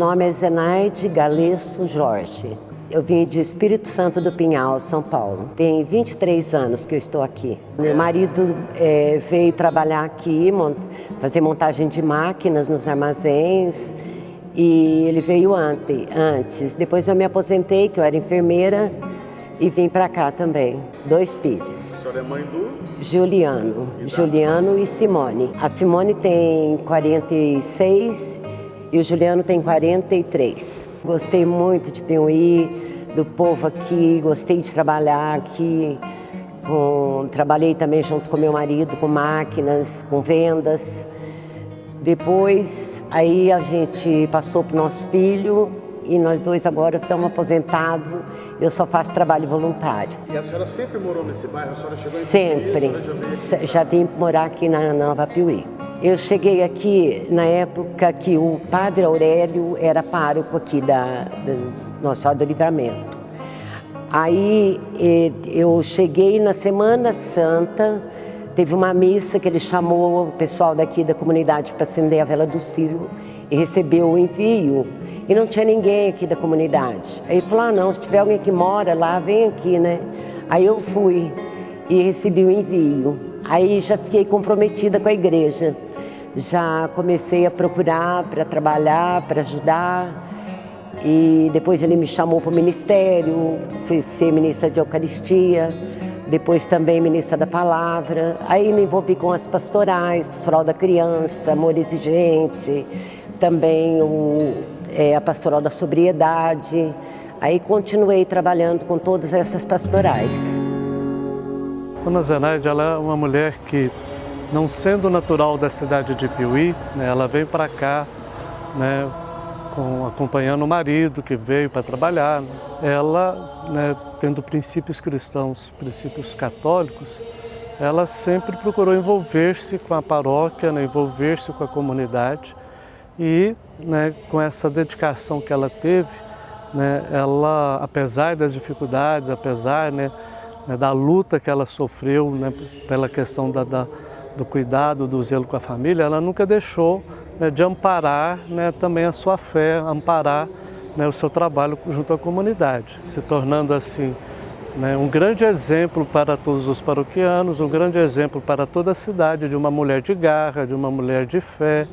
nome é Zenaide Galesso Jorge. Eu vim de Espírito Santo do Pinhal, São Paulo. Tem 23 anos que eu estou aqui. Meu marido é, veio trabalhar aqui, mont fazer montagem de máquinas nos armazéns. E ele veio ante, antes. Depois eu me aposentei, que eu era enfermeira, e vim para cá também. Dois filhos. A senhora é mãe do? Juliano. Juliano e Simone. A Simone tem 46 e o Juliano tem 43. Gostei muito de Piuí, do povo aqui, gostei de trabalhar aqui. Com, trabalhei também junto com meu marido com máquinas, com vendas. Depois, aí a gente passou para o nosso filho e nós dois agora estamos aposentados. Eu só faço trabalho voluntário. E a senhora sempre morou nesse bairro? A senhora chegou em Sempre. Piuí, já, já vim morar aqui na Nova Piuí. Eu cheguei aqui na época que o padre Aurélio era pároco aqui da, da Nossa do Livramento. Aí eu cheguei na Semana Santa, teve uma missa que ele chamou o pessoal daqui da comunidade para acender a vela do Círio e recebeu o envio. E não tinha ninguém aqui da comunidade. Aí ele falou, ah não, se tiver alguém que mora lá, vem aqui, né? Aí eu fui e recebi o envio. Aí já fiquei comprometida com a igreja já comecei a procurar para trabalhar, para ajudar. E depois ele me chamou para o ministério, fui ser ministra de Eucaristia, depois também ministra da Palavra. Aí me envolvi com as pastorais, pastoral da criança, amor exigente, também o, é, a pastoral da sobriedade. Aí continuei trabalhando com todas essas pastorais. Dona Zenaide, ela é uma mulher que não sendo natural da cidade de Piuí, né, ela veio para cá, né, com, acompanhando o marido que veio para trabalhar. Ela, né, tendo princípios cristãos, princípios católicos, ela sempre procurou envolver-se com a paróquia, né, envolver-se com a comunidade e né, com essa dedicação que ela teve, né, ela, apesar das dificuldades, apesar né, né da luta que ela sofreu né, pela questão da, da do cuidado, do zelo com a família, ela nunca deixou né, de amparar né, também a sua fé, amparar né, o seu trabalho junto à comunidade, se tornando assim né, um grande exemplo para todos os paroquianos, um grande exemplo para toda a cidade de uma mulher de garra, de uma mulher de fé,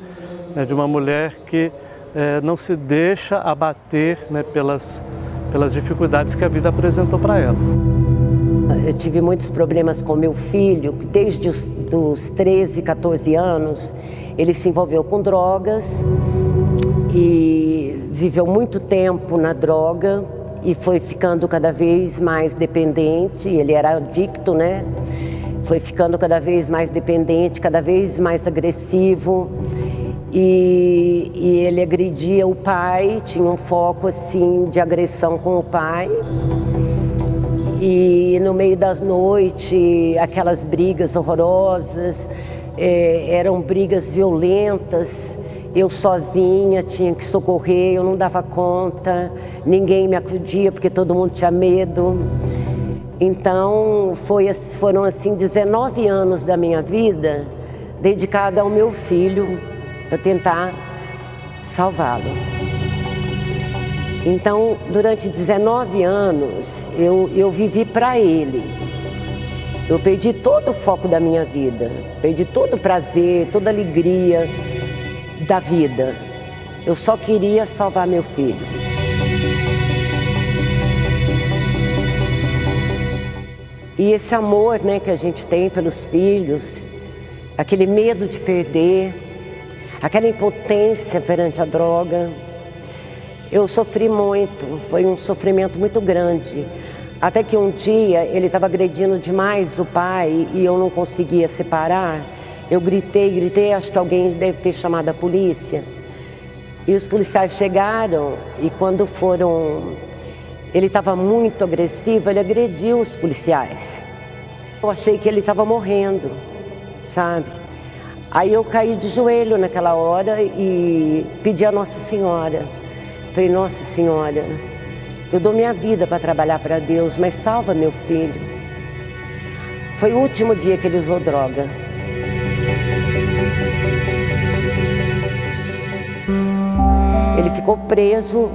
né, de uma mulher que é, não se deixa abater né, pelas, pelas dificuldades que a vida apresentou para ela. Eu tive muitos problemas com meu filho, desde os dos 13, 14 anos, ele se envolveu com drogas e viveu muito tempo na droga e foi ficando cada vez mais dependente, ele era adicto, né? Foi ficando cada vez mais dependente, cada vez mais agressivo. E, e ele agredia o pai, tinha um foco assim de agressão com o pai e no meio das noites, aquelas brigas horrorosas, é, eram brigas violentas, eu sozinha tinha que socorrer, eu não dava conta, ninguém me acudia porque todo mundo tinha medo. Então foi, foram assim 19 anos da minha vida dedicada ao meu filho para tentar salvá-lo. Então, durante 19 anos, eu, eu vivi para ele. Eu perdi todo o foco da minha vida, perdi todo o prazer, toda a alegria da vida. Eu só queria salvar meu filho. E esse amor né, que a gente tem pelos filhos, aquele medo de perder, aquela impotência perante a droga, eu sofri muito, foi um sofrimento muito grande. Até que um dia ele estava agredindo demais o pai e eu não conseguia separar. Eu gritei, gritei, acho que alguém deve ter chamado a polícia. E os policiais chegaram e quando foram... Ele estava muito agressivo, ele agrediu os policiais. Eu achei que ele estava morrendo, sabe? Aí eu caí de joelho naquela hora e pedi a Nossa Senhora Falei, Nossa Senhora, eu dou minha vida para trabalhar para Deus, mas salva meu filho. Foi o último dia que ele usou droga. Ele ficou preso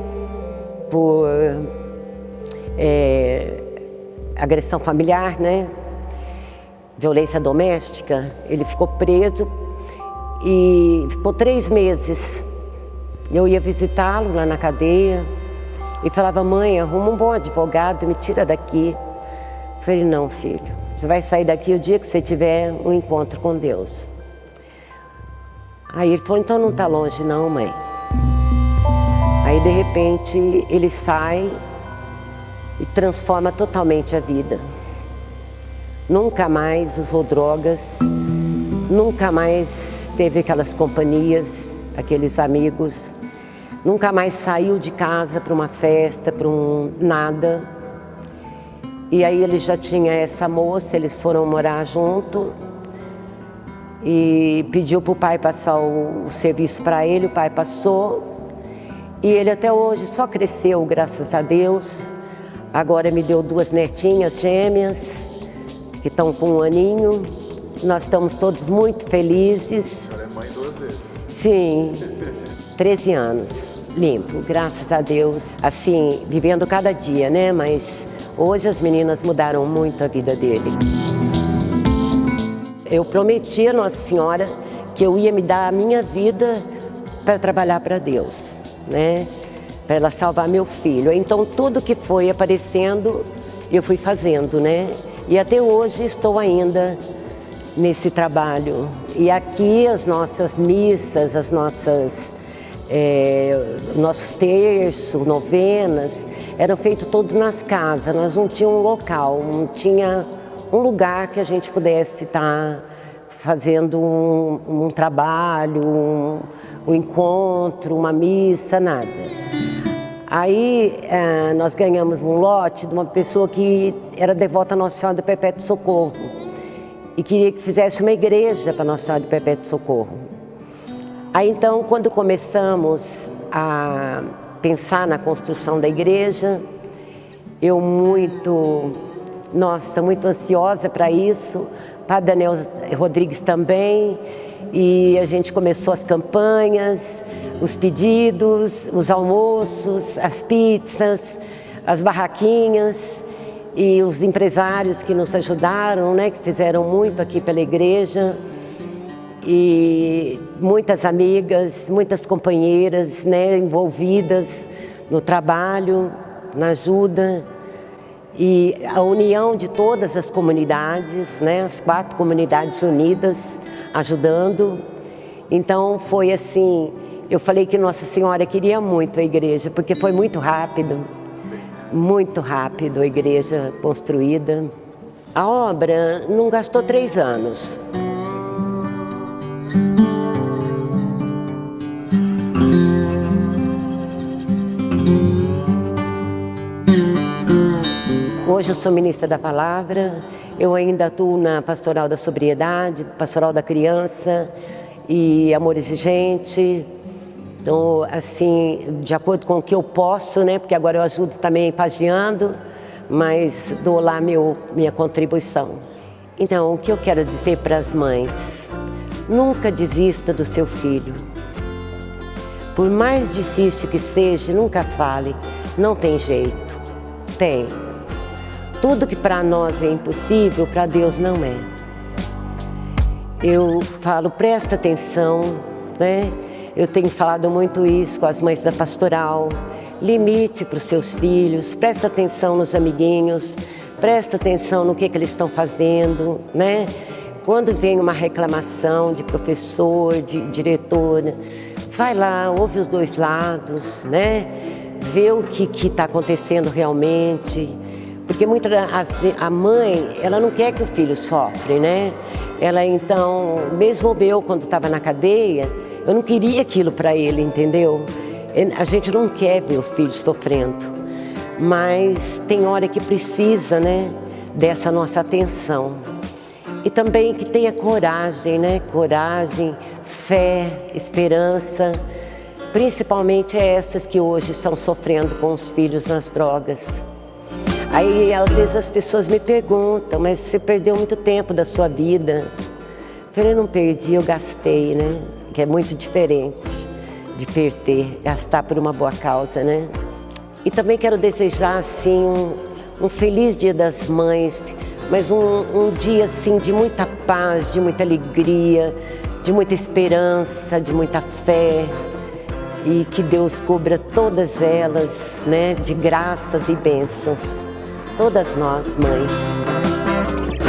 por é, agressão familiar, né? violência doméstica. Ele ficou preso e ficou três meses. Eu ia visitá-lo lá na cadeia e falava, mãe, arruma um bom advogado, me tira daqui. Eu falei, não, filho, você vai sair daqui o dia que você tiver um encontro com Deus. Aí ele falou, então não está longe não, mãe. Aí de repente ele sai e transforma totalmente a vida. Nunca mais usou drogas, nunca mais teve aquelas companhias, aqueles amigos, nunca mais saiu de casa para uma festa, para um nada. E aí ele já tinha essa moça, eles foram morar junto e pediu para o pai passar o, o serviço para ele, o pai passou e ele até hoje só cresceu, graças a Deus. Agora me deu duas netinhas gêmeas que estão com um aninho. Nós estamos todos muito felizes. A senhora é mãe duas vezes. Sim, 13 anos, limpo, graças a Deus. Assim, vivendo cada dia, né? Mas hoje as meninas mudaram muito a vida dele. Eu prometi a Nossa Senhora que eu ia me dar a minha vida para trabalhar para Deus, né? Para ela salvar meu filho. Então tudo que foi aparecendo, eu fui fazendo, né? E até hoje estou ainda nesse trabalho. E aqui as nossas missas, as nossas é, nossos terços, novenas, eram feitos todos nas casas. Nós não tínhamos um local, não tinha um lugar que a gente pudesse estar fazendo um, um trabalho, um, um encontro, uma missa, nada. Aí eh, nós ganhamos um lote de uma pessoa que era devota a Nossa Senhora do Perpétuo Socorro e queria que fizesse uma igreja para Nossa Senhora do Perpétuo Socorro. Aí então, quando começamos a pensar na construção da igreja, eu muito, nossa, muito ansiosa para isso, Padre Daniel Rodrigues também, e a gente começou as campanhas, os pedidos, os almoços, as pizzas, as barraquinhas e os empresários que nos ajudaram, né, que fizeram muito aqui pela igreja e muitas amigas, muitas companheiras né, envolvidas no trabalho, na ajuda e a união de todas as comunidades, né, as quatro comunidades unidas ajudando. Então foi assim, eu falei que Nossa Senhora queria muito a igreja, porque foi muito rápido, muito rápido a igreja construída. A obra não gastou três anos. Hoje eu sou ministra da Palavra, eu ainda atuo na Pastoral da Sobriedade, Pastoral da Criança e Amor Exigente. Então, assim, de acordo com o que eu posso, né, porque agora eu ajudo também pagiando, mas dou lá meu, minha contribuição. Então, o que eu quero dizer para as mães? Nunca desista do seu filho. Por mais difícil que seja, nunca fale, não tem jeito. Tem. Tudo que para nós é impossível, para Deus não é. Eu falo, presta atenção, né? Eu tenho falado muito isso com as mães da pastoral. Limite para os seus filhos, presta atenção nos amiguinhos, presta atenção no que, que eles estão fazendo, né? Quando vem uma reclamação de professor, de diretora, vai lá, ouve os dois lados, né? Vê o que está acontecendo realmente. Porque muita, a, mãe, ela não quer que o filho sofre, né? Ela então, mesmo eu quando estava na cadeia, eu não queria aquilo para ele, entendeu? A gente não quer ver os filhos sofrendo, mas tem hora que precisa, né, dessa nossa atenção. E também que tenha coragem, né? Coragem, fé, esperança, principalmente essas que hoje estão sofrendo com os filhos nas drogas. Aí, às vezes, as pessoas me perguntam, mas você perdeu muito tempo da sua vida. Eu falei, não perdi, eu gastei, né? Que é muito diferente. de perder, gastar por uma boa causa, né? E também quero desejar, assim, um, um feliz Dia das Mães, mas um, um dia, assim, de muita paz, de muita alegria, de muita esperança, de muita fé, e que Deus cubra todas elas, né, de graças e bênçãos, todas nós, mães.